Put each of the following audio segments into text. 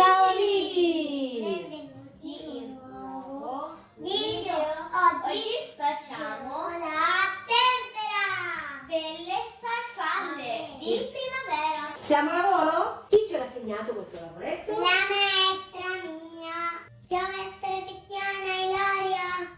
Ciao amici! Benvenuti in un nuovo video. Oggi, facciamo la tempera delle farfalle di primavera. Siamo a lavoro? Chi ce l'ha segnato questo lavoretto? La maestra mia, geometra Cristiana Ilaria.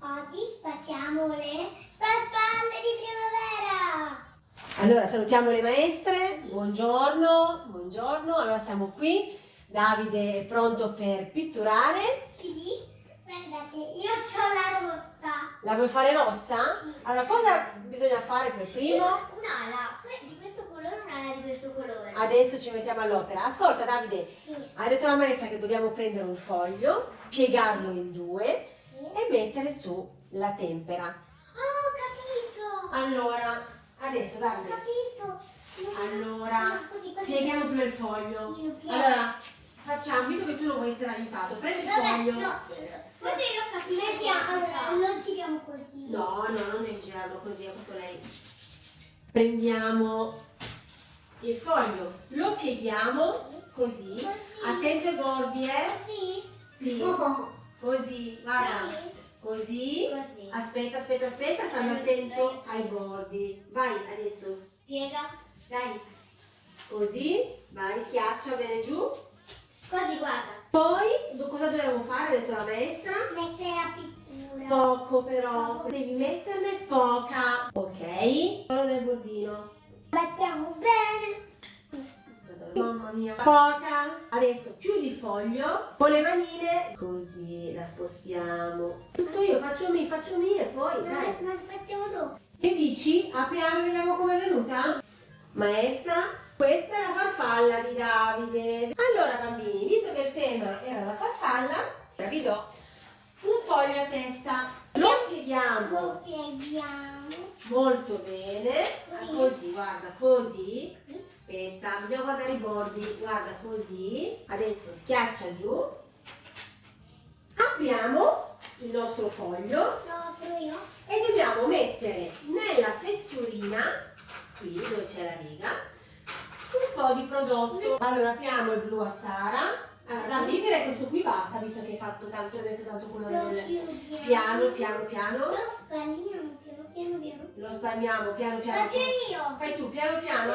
Oggi facciamo le farfalle di primavera. Allora salutiamo le maestre, buongiorno, buongiorno, allora siamo qui, Davide è pronto per pitturare, Sì, guardate, io ho la rossa. la vuoi fare rossa? Allora cosa bisogna fare per primo? Un'ala di questo colore, un'ala di questo colore. Adesso ci mettiamo all'opera, ascolta Davide, Sì. ha detto la maestra che dobbiamo prendere un foglio, piegarlo in due Sì. e mettere su la tempera. Oh, ho capito! Allora, adesso Ho Davide, capito! allora, pieghiamo prima il foglio. Sì. Allora, facciamo, visto che tu non vuoi essere aiutato, prendi il foglio. no, forse io. Mettiamo, allora, lo giriamo così. No, no, non devi girarlo così, a questo lei. Prendiamo il foglio, lo pieghiamo così. Così. Attento ai bordi, eh? Così? Sì. Oh. Così, guarda. Sì. Così. Così. Aspetta, aspetta, aspetta, stando Allora, attento ai bordi. Vai, adesso. Piega. Dai. Così. Vai, schiaccia bene giù. Così, guarda. Poi, cosa dobbiamo fare? Ha detto la maestra. Mettere la pittura. Poco però, devi metterne poca. Ok. Ora nel bordino. Battiamo bene. Mamma mia. Poca. Adesso chiudi il foglio con le manine. Così la spostiamo. Tutto io, faccio mi, faccio mi e poi Ma, dai. ma facciamo dopo. Che dici? Apriamo e vediamo com'è venuta? Maestra, questa è la farfalla di Davide. Allora bambini, visto che il tema era la farfalla, vi do un foglio a testa. Lo pieghiamo Lo pieghiamo. molto bene. Ah, Così, guarda, così. Aspetta, bisogna guardare i bordi. Guarda, così. Adesso schiaccia giù. Apriamo il nostro foglio Lo apro io. e dobbiamo mettere nella fessurina, qui dove c'è la riga, di prodotto. Allora apriamo il blu a Sara. Allora, Davide, direi questo qui basta, visto che hai fatto tanto, hai messo tanto colore. Piano, piano, piano. Lo spalmiamo piano piano piano. Lo spalmiamo piano, piano. Faccio io. Fai tu, piano, piano.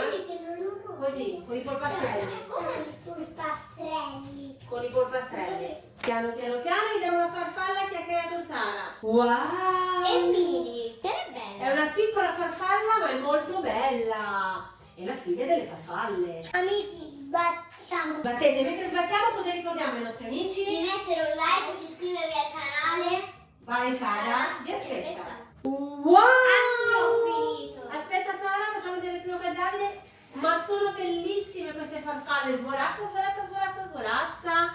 Così, con i polpastrelli. Come i polpastrelli? Con i polpastrelli. Piano, piano, piano, vediamo la farfalla che ha creato Sara. Wow! E mini. Però è bella. È una piccola farfalla ma è molto bella. È la figlia delle farfalle. Amici, battiamo. Battete, mentre sbattiamo cosa ricordiamo ai nostri Di amici? mettere un like, di iscrivervi al canale. Vai Sara, vi aspetta. Aspetta. Wow! Anche ho finito. Aspetta Sara, facciamo vedere prima per Davide. Ma sono bellissime queste farfalle. Svorazza, svorazza, svorazza, svorazza.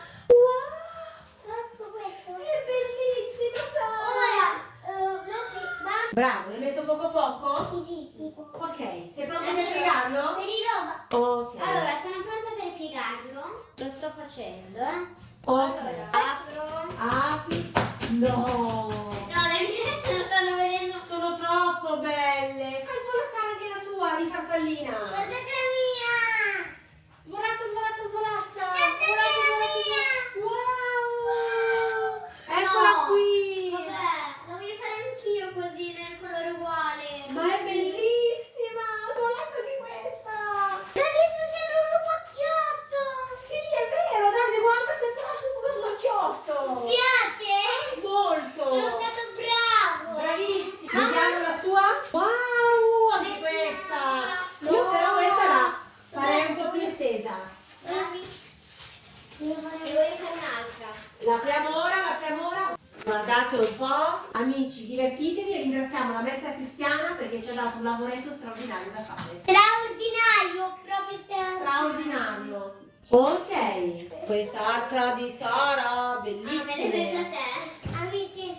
Bravo, ne hai messo poco poco? Sì, sì, sì. Ok, sei pronta per piegarlo? Per il roba. Ok. Allora, sono pronta per piegarlo. Lo sto facendo, eh. Ok. Allora, apro. Apri. No! No, le mie se lo stanno vedendo. Sono troppo belle! Fai svolazzare anche la tua di farfallina! Guardate la mia. Svorazza, svorazza, svorazza! Guardate Svorazza, la svorazza, mia. Wow! Eccola No, qui! Vabbè, lo voglio fare anch'io così nel colore uguale. Ma è bellissima! Svorazza di questa! Da dietro sembra un lupacchiotto. Sì, è vero! Davide, guarda, sembra uno storciotto! Grazie. Molto! Sono stato bravo. Bravissima! Mamma- Vediamo la sua? Wow! Anche Vediamo. questa! Io però questa la farei un po' più estesa. Dammi. Ne voglio fare un'altra. L'apriamo ora, l'apriamo ora. Guardate un po', amici, divertitevi e ringraziamo la maestra Cristiana perché ci ha dato un lavoretto straordinario da fare. Straordinario, proprio straordinario. Straordinario. Ok, quest'altra di Sara, Ah, me l'hai presa bellissima. te. Amici,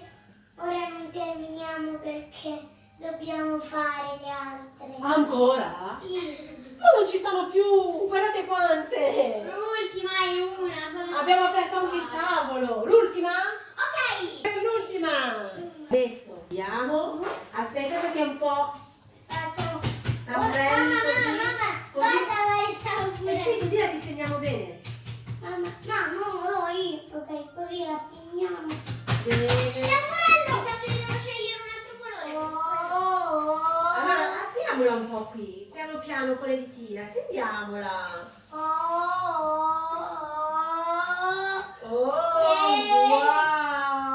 ora non terminiamo perché dobbiamo fare le altre. Ancora? Sì. Ma non ci sono più, guardate quante. L'ultima è una. Abbiamo aperto anche il tavolo. L'ultima? Ok. È l'ultima. Adesso vediamo. Aspetta perché un po' tamburelli mamma, così. mamma, mamma, Così. guarda, guarda, Eh pure. sì, così la disegniamo bene. Mamma, no, Ok, così la stringiamo. Bene. Lavorando, sa che devo scegliere un altro colore. Allora, apriamola un po' qui, piano piano con le ditine, stendiamola. Oh,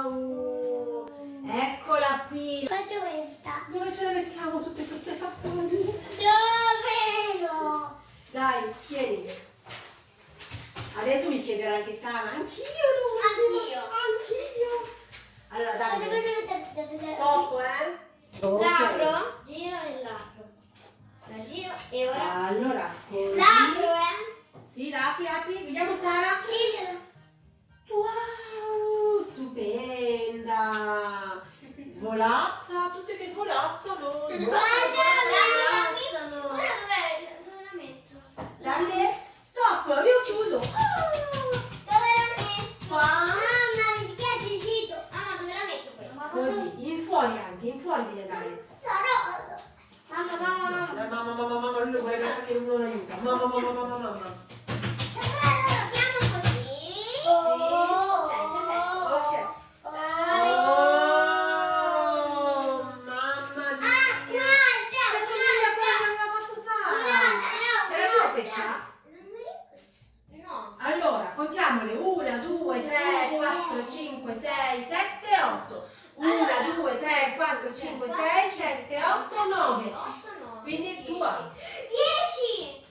wow! Eccola qui. Faccio questa. Dove ce le mettiamo tutte queste farfalle? Dove no? Dai, tieni. Adesso mi chiederà anche Sara. Anch'io Anch'io. Anch'io. Allora, dai. Poco, eh? Ok. L'apro, giro e l'apro. La giro e ora. Allora, così. L'apro, eh? Sì, l'apri, apri. Vediamo Sara. Wow, stupenda! Svolazza, tutte che svolazzano, svolazzano. 4, 5, 6, 7, 8, 9. 8, 9. Quindi è tua. 10.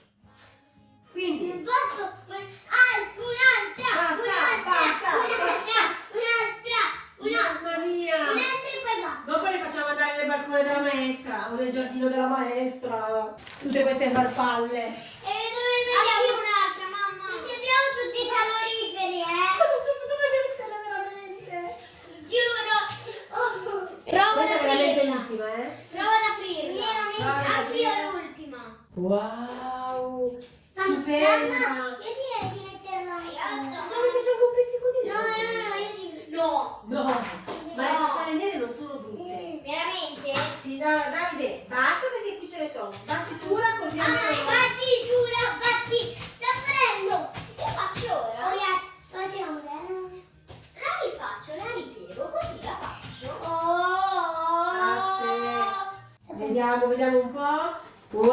Quindi, Non posso. Ah, un'altra. Basta, un'altra. basta, Un'altra. Un'altra. Un'altra. mamma mia. Un'altra e poi basta. Dopo le facciamo andare nel balcone della maestra o nel giardino della maestra. Tutte queste farfalle. E dove mettiamo un'altra, mamma? Perché abbiamo tutti i caloriferi, eh? Ma non so dove metterla veramente. Giuro. Oh. Prova Questa ad è veramente aprirla. L'ultima, eh? Prova ad aprirla. Aprirla. l'ultima. Wow, Mamma, stupenda. io direi di metterla io. Solo che c'è un pezzico di No, no, no, io dico. No. No, ma le No. nere non sono brutte. Veramente? Sì, da- Davide, basta perché qui ce le trovo. Batti pura così Ah, almeno. batti, giura, batti. Sto prendo. Io faccio ora. Oh, yes. Facciamo bene. La rifaccio, la ripiego, così la faccio. Oh. Aspetta. Vediamo, vediamo un po'. Wow!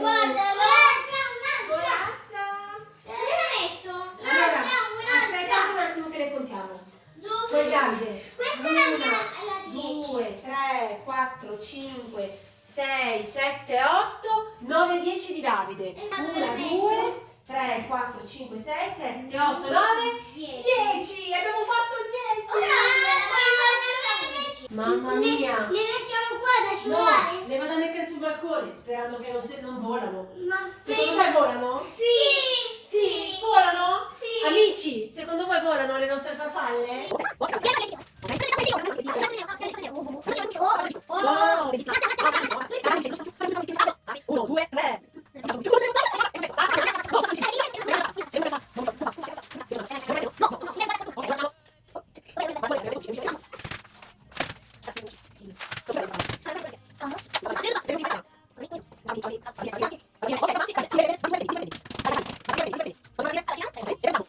Guarda. Corazza! Dove la metto? Allora, aspetta un attimo che le contiamo. Dove? Poi Davide. Questa è la mia, la 10. 2, 3, 4, 5, 6, 7, 8, 9, 10 di Davide. E ma dove la 1, metto? 2, 3, 4, 5, 6, 7, 8, 9, 10. 10. Abbiamo fatto 10. Mamma mia. Le lasciamo qua da No, asciugare? le vado a mettere sul balcone sperando che non, se- non volano. Ma Secondo te volano? Sì. Sì, volano? Sì. Amici, secondo voi volano le nostre farfalle? Uno, due, tre.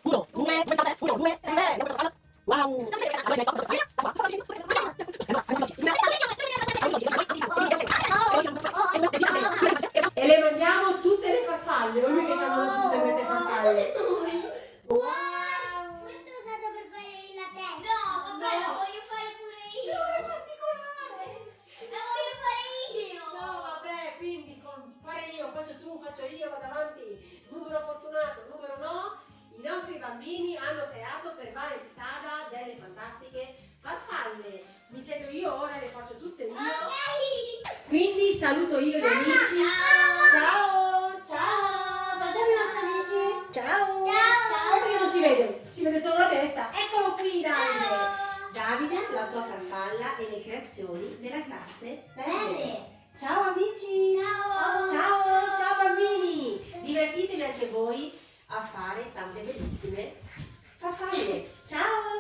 Uno, due, uno, due, tre. Wow. E le mandiamo tutte le farfalle, o lui che ci ha mandato tutte queste farfalle. Wow. Questo è stato per fare la testa. No, vabbè, la voglio fare pure io. è particolare. La voglio fare io. No, vabbè, quindi con fare io, faccio tu, faccio io, vado avanti. Numero fortunato, numero no. I nostri bambini hanno creato per Vale di Sada delle fantastiche farfalle. Mi siedo io ora, le faccio tutte io. Ok. Quindi saluto io gli amici. Ciao. Ciao, ciao. Salutiamo i nostri amici. Ciao. Ciao. Guarda che non si vede, si vede solo la testa. Eccolo qui, Davide. Ciao. Davide, la sua farfalla e le creazioni della classe verde. Ciao amici. Ciao. Ciao, ciao bambini. Divertitevi anche voi a fare tante bellissime farfalle. Ciao.